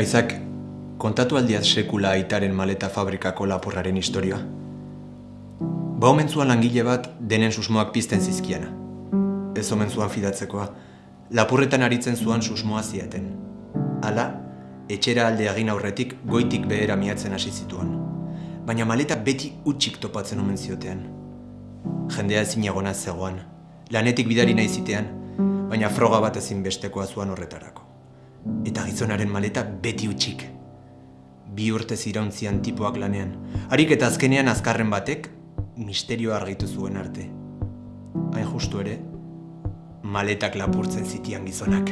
Aizak, kontatu aldiaz sekula aitaren maleta fabrikako lapurraren historioa. Ba omen zuan langile bat denen susmoak pizten zizkiana. Ez omen zuan fidatzekoa, lapurretan aritzen zuan susmoa ziaten. Hala, etxera alde egin aurretik goitik behera miatzen hasi zituan. Baina maleta beti utxik topatzen omen ziotean. Jendea ezin egona zegoan, lanetik bidari nahi zitean, baina froga bat ezin bestekoa zuan horretarako. Eta gizonaren maleta beti utxik. Bi urte zirauntzian tipoak lanean. Harik eta azkenean azkarren batek, misterio argitu zuen arte. Hain justu ere, maletak lapurtzen zitian gizonak.